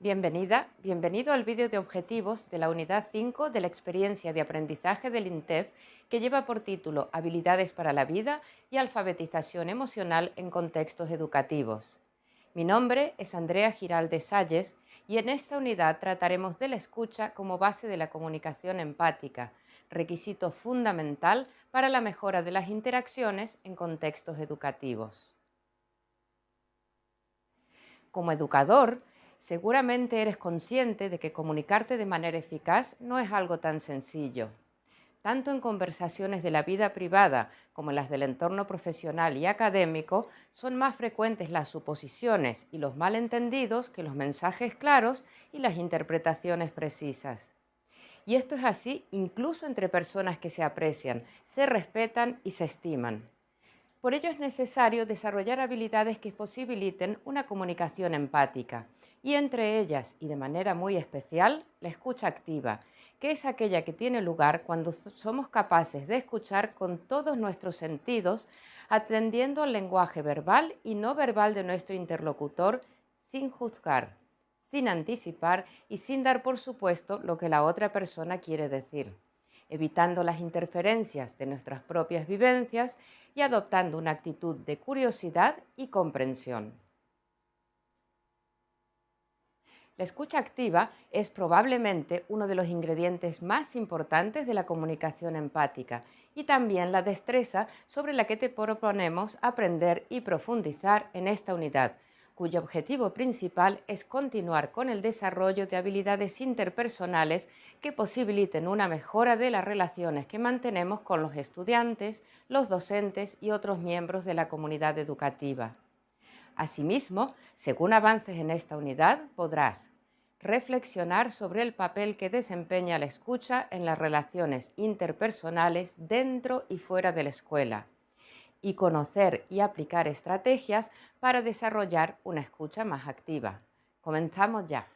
Bienvenida, bienvenido al vídeo de objetivos de la unidad 5 de la experiencia de aprendizaje del INTEF que lleva por título Habilidades para la vida y alfabetización emocional en contextos educativos. Mi nombre es Andrea Giralde Salles y en esta unidad trataremos de la escucha como base de la comunicación empática, requisito fundamental para la mejora de las interacciones en contextos educativos. Como educador, Seguramente eres consciente de que comunicarte de manera eficaz no es algo tan sencillo. Tanto en conversaciones de la vida privada como en las del entorno profesional y académico, son más frecuentes las suposiciones y los malentendidos que los mensajes claros y las interpretaciones precisas. Y esto es así incluso entre personas que se aprecian, se respetan y se estiman. Por ello es necesario desarrollar habilidades que posibiliten una comunicación empática, y entre ellas, y de manera muy especial, la escucha activa, que es aquella que tiene lugar cuando somos capaces de escuchar con todos nuestros sentidos, atendiendo al lenguaje verbal y no verbal de nuestro interlocutor sin juzgar, sin anticipar y sin dar por supuesto lo que la otra persona quiere decir, evitando las interferencias de nuestras propias vivencias y adoptando una actitud de curiosidad y comprensión. La escucha activa es probablemente uno de los ingredientes más importantes de la comunicación empática y también la destreza sobre la que te proponemos aprender y profundizar en esta unidad, cuyo objetivo principal es continuar con el desarrollo de habilidades interpersonales que posibiliten una mejora de las relaciones que mantenemos con los estudiantes, los docentes y otros miembros de la comunidad educativa. Asimismo, según avances en esta unidad, podrás reflexionar sobre el papel que desempeña la escucha en las relaciones interpersonales dentro y fuera de la escuela y conocer y aplicar estrategias para desarrollar una escucha más activa. Comenzamos ya.